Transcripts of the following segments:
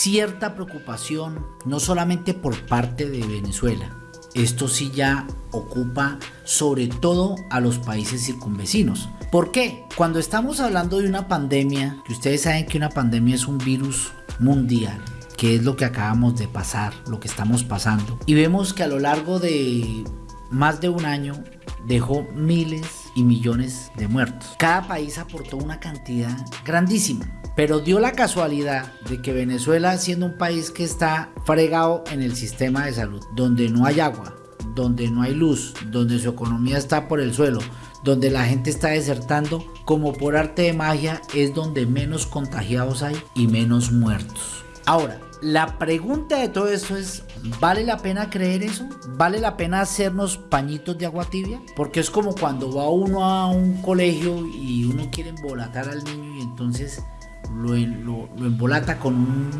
cierta preocupación, no solamente por parte de Venezuela, esto sí ya ocupa sobre todo a los países circunvecinos. ¿Por qué? Cuando estamos hablando de una pandemia, que ustedes saben que una pandemia es un virus mundial, que es lo que acabamos de pasar, lo que estamos pasando, y vemos que a lo largo de más de un año dejó miles y millones de muertos. Cada país aportó una cantidad grandísima. Pero dio la casualidad de que Venezuela, siendo un país que está fregado en el sistema de salud, donde no hay agua, donde no hay luz, donde su economía está por el suelo, donde la gente está desertando, como por arte de magia es donde menos contagiados hay y menos muertos. Ahora, la pregunta de todo esto es, ¿vale la pena creer eso? ¿Vale la pena hacernos pañitos de agua tibia? Porque es como cuando va uno a un colegio y uno quiere embolatar al niño y entonces lo, embolata con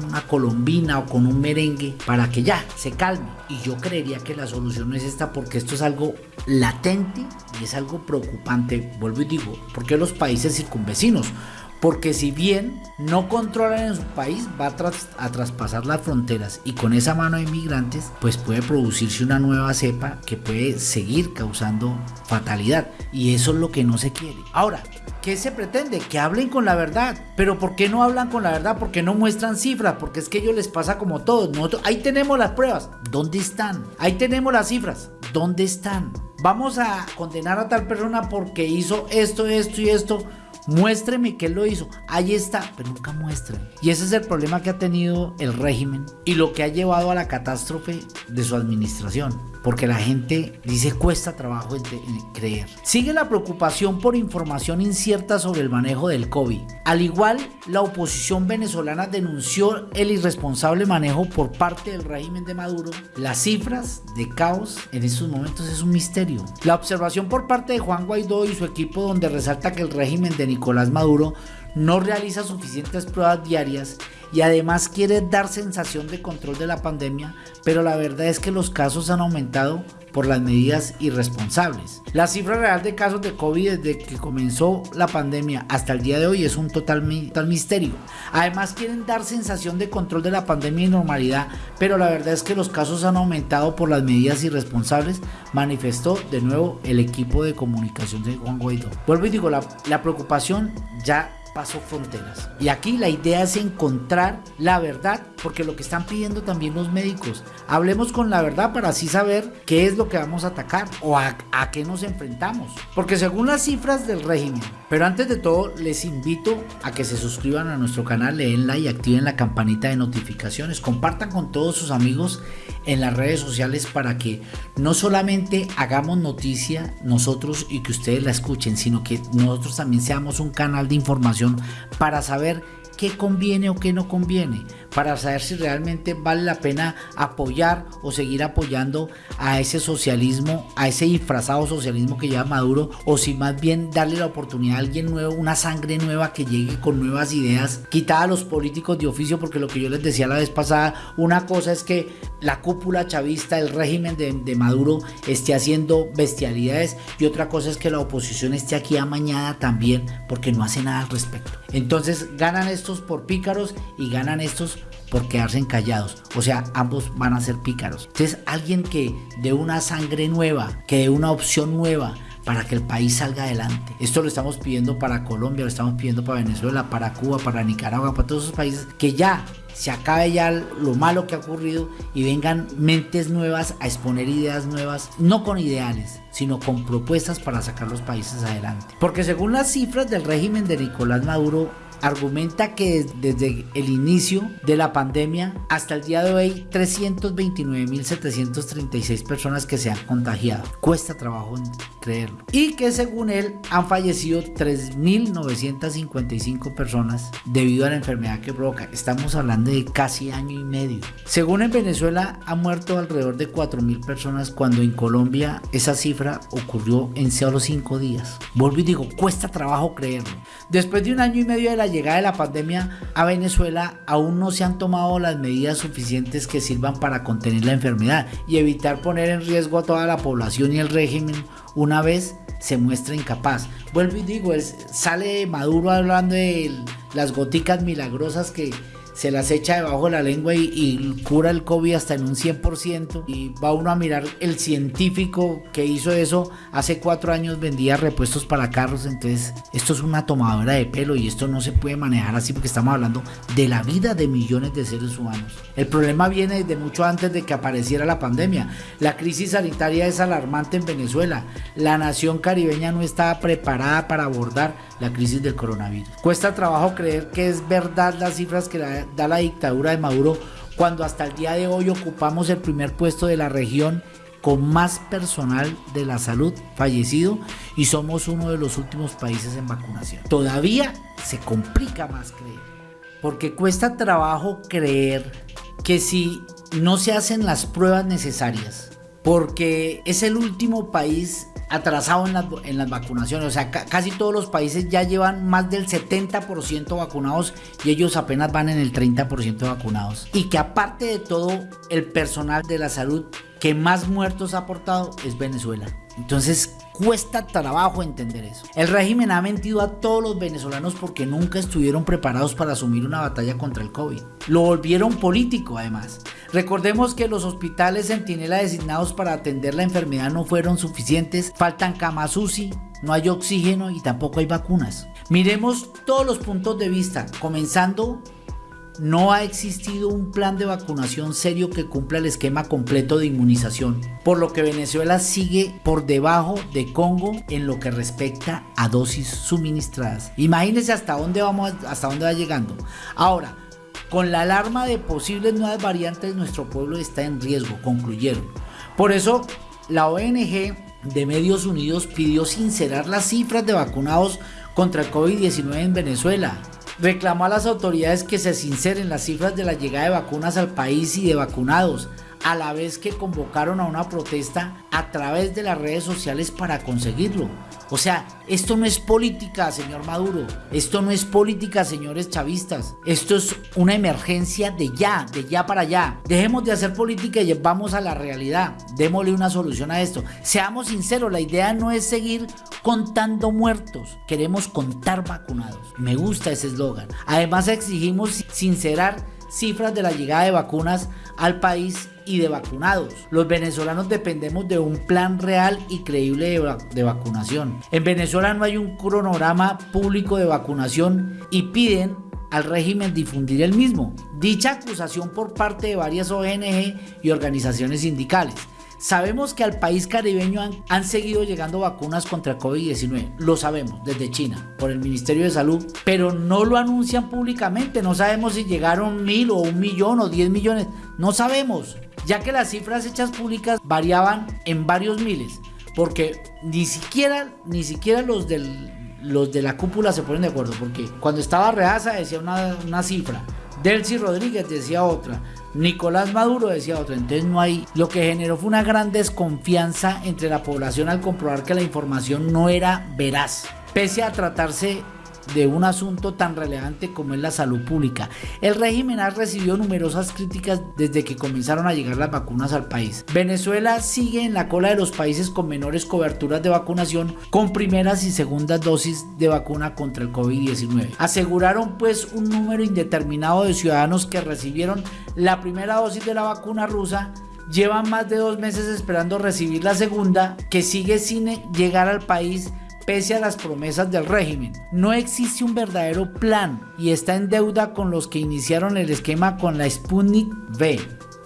una colombina o con un merengue para que ya se calme. Y yo creería que la solución no es esta porque esto es algo latente y es algo preocupante. Vuelvo y digo, porque los países circunvecinos? Porque si bien no controlan en su país, va a, traspasar las fronteras y con esa mano de inmigrantes, pues puede producirse una nueva cepa que puede seguir causando fatalidad y eso es lo que no se quiere. Ahora, ¿qué se pretende? Que hablen con la verdad. Pero ¿por qué no hablan con la verdad? Porque no muestran cifras, porque es que ellos les pasa como todos. Ahí tenemos las pruebas. ¿Dónde están? Ahí tenemos las cifras. ¿Dónde están? Vamos a condenar a tal persona porque hizo esto, esto y esto Muéstreme que él lo hizo. Ahí está, pero nunca muestren. Y ese es el problema que ha tenido el régimen y lo que ha llevado a la catástrofe de su administración porque la gente dice cuesta trabajo creer. Sigue la preocupación por información incierta sobre el manejo del COVID. Al igual, la oposición venezolana denunció el irresponsable manejo por parte del régimen de Maduro. Las cifras de caos en estos momentos es un misterio. La observación por parte de Juan Guaidó y su equipo donde resalta que el régimen de Nicolás Maduro no realiza suficientes pruebas diarias y además quiere dar sensación de control de la pandemia, pero la verdad es que los casos han aumentado por las medidas irresponsables. La cifra real de casos de COVID desde que comenzó la pandemia hasta el día de hoy es un total, misterio. Además quieren dar sensación de control de la pandemia y normalidad, pero la verdad es que los casos han aumentado por las medidas irresponsables, manifestó de nuevo el equipo de comunicación de Juan Guaidó. Vuelvo y digo, la, la preocupación ya pasó fronteras. Y aquí la idea es encontrar la verdad, porque lo que están pidiendo también los médicos, hablemos con la verdad para así saber qué es lo que vamos a atacar o a, qué nos enfrentamos. Porque según las cifras del régimen, pero antes de todo les invito a que se suscriban a nuestro canal, leenla y activen la campanita de notificaciones, compartan con todos sus amigos en las redes sociales para que no solamente hagamos noticia nosotros y que ustedes la escuchen, sino que nosotros también seamos un canal de información para saber qué conviene o qué no conviene, para saber si realmente vale la pena apoyar o seguir apoyando a ese socialismo, a ese disfrazado socialismo que lleva Maduro, o si más bien darle la oportunidad a alguien nuevo, una sangre nueva que llegue con nuevas ideas, quitada a los políticos de oficio, porque lo que yo les decía la vez pasada, una cosa es que la cúpula chavista, el régimen de, Maduro esté haciendo bestialidades y otra cosa es que la oposición esté aquí amañada también porque no hace nada al respecto. Entonces ganan estos por pícaros y ganan estos por quedarse callados. O sea, ambos van a ser pícaros. Entonces, alguien que de una sangre nueva, que de una opción nueva, para que el país salga adelante. Esto lo estamos pidiendo para Colombia, lo estamos pidiendo para Venezuela, para Cuba, para Nicaragua, para todos esos países que ya se acabe ya lo malo que ha ocurrido y vengan mentes nuevas a exponer ideas nuevas, no con ideales, sino con propuestas para sacar los países adelante. Porque según las cifras del régimen de Nicolás Maduro, argumenta que desde el inicio de la pandemia hasta el día de hoy 329.736 personas que se han contagiado. Cuesta trabajo creerlo. Y que según él han fallecido 3.955 personas debido a la enfermedad que provoca. Estamos hablando de casi año y medio. Según en Venezuela han muerto alrededor de 4.000 personas cuando en Colombia esa cifra ocurrió en solo 5 días. Vuelvo y digo, cuesta trabajo creerlo. Después de un año y medio de la llegada de la pandemia a Venezuela aún no se han tomado las medidas suficientes que sirvan para contener la enfermedad y evitar poner en riesgo a toda la población y el régimen una vez se muestra incapaz. Vuelvo y digo, sale Maduro hablando de las goticas milagrosas que se las echa debajo de la lengua y, cura el COVID hasta en un 100%. Y va uno a mirar el científico que hizo eso hace cuatro años vendía repuestos para carros. Entonces, esto es una tomadora de pelo y esto no se puede manejar así porque estamos hablando de la vida de millones de seres humanos. El problema viene desde mucho antes de que apareciera la pandemia. La crisis sanitaria es alarmante en Venezuela. La nación caribeña no estaba preparada para abordar la crisis del coronavirus. Cuesta trabajo creer que es verdad las cifras que da la dictadura de Maduro cuando hasta el día de hoy ocupamos el primer puesto de la región con más personal de la salud fallecido y somos uno de los últimos países en vacunación. Todavía se complica más creer, porque cuesta trabajo creer que si no se hacen las pruebas necesarias, porque es el último país atrasado en las, vacunaciones. O sea, casi todos los países ya llevan más del 70% vacunados y ellos apenas van en el 30% vacunados. Y que aparte de todo, el personal de la salud que más muertos ha aportado es Venezuela. Entonces cuesta trabajo entender eso. El régimen ha mentido a todos los venezolanos porque nunca estuvieron preparados para asumir una batalla contra el COVID. Lo volvieron político además. Recordemos que los hospitales Centinela designados para atender la enfermedad no fueron suficientes, faltan camas UCI, no hay oxígeno y tampoco hay vacunas. Miremos todos los puntos de vista, comenzando no ha existido un plan de vacunación serio que cumpla el esquema completo de inmunización, por lo que Venezuela sigue por debajo de Congo en lo que respecta a dosis suministradas. Imagínense hasta dónde vamos, hasta dónde va llegando. Ahora, con la alarma de posibles nuevas variantes, nuestro pueblo está en riesgo, concluyeron. Por eso, la ONG de Medios Unidos pidió sincerar las cifras de vacunados contra el COVID-19 en Venezuela reclamó a las autoridades que se sinceren las cifras de la llegada de vacunas al país y de vacunados, a la vez que convocaron a una protesta a través de las redes sociales para conseguirlo. O sea, esto no es política, señor Maduro. Esto no es política, señores chavistas. Esto es una emergencia de ya, de ya para allá. Dejemos de hacer política y vamos a la realidad. Démosle una solución a esto. Seamos sinceros, la idea no es seguir contando muertos. Queremos contar vacunados. Me gusta ese eslogan. Además exigimos sincerar cifras de la llegada de vacunas al país y de vacunados. Los venezolanos dependemos de un plan real y creíble de, vacunación. En Venezuela no hay un cronograma público de vacunación y piden al régimen difundir el mismo. Dicha acusación por parte de varias ONG y organizaciones sindicales. Sabemos que al país caribeño han, seguido llegando vacunas contra COVID-19, lo sabemos, desde China, por el Ministerio de Salud, pero no lo anuncian públicamente, no sabemos si llegaron mil o un millón o diez millones, no sabemos, ya que las cifras hechas públicas variaban en varios miles, porque ni siquiera, ni siquiera los del los de la cúpula se ponen de acuerdo, porque cuando estaba Reaza decía una, una cifra, Delcy Rodríguez decía otra, Nicolás Maduro decía otra. Entonces no hay. Lo que generó fue una gran desconfianza entre la población al comprobar que la información no era veraz. Pese a tratarse de un asunto tan relevante como es la salud pública. El régimen ha recibido numerosas críticas desde que comenzaron a llegar las vacunas al país. Venezuela sigue en la cola de los países con menores coberturas de vacunación con primeras y segundas dosis de vacuna contra el COVID-19. Aseguraron pues un número indeterminado de ciudadanos que recibieron la primera dosis de la vacuna rusa llevan más de dos meses esperando recibir la segunda, que sigue sin llegar al país pese a las promesas del régimen. No existe un verdadero plan y está en deuda con los que iniciaron el esquema con la Sputnik V.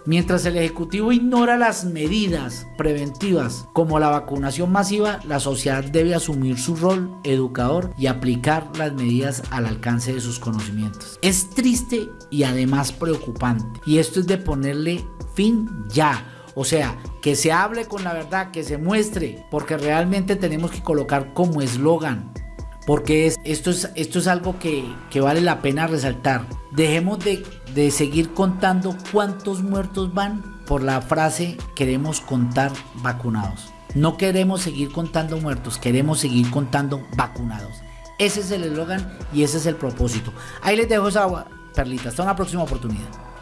Mientras el Ejecutivo ignora las medidas preventivas como la vacunación masiva, la sociedad debe asumir su rol educador y aplicar las medidas al alcance de sus conocimientos. Es triste y además preocupante y esto es de ponerle fin ya o sea, que se hable con la verdad, que se muestre, porque realmente tenemos que colocar como eslogan. Porque esto, es, esto es algo que, vale la pena resaltar. Dejemos de, de seguir contando cuántos muertos van por la frase queremos contar vacunados. No queremos seguir contando muertos, queremos seguir contando vacunados. Ese es el eslogan y ese es el propósito. Ahí les dejo esa perlita. Hasta una próxima oportunidad.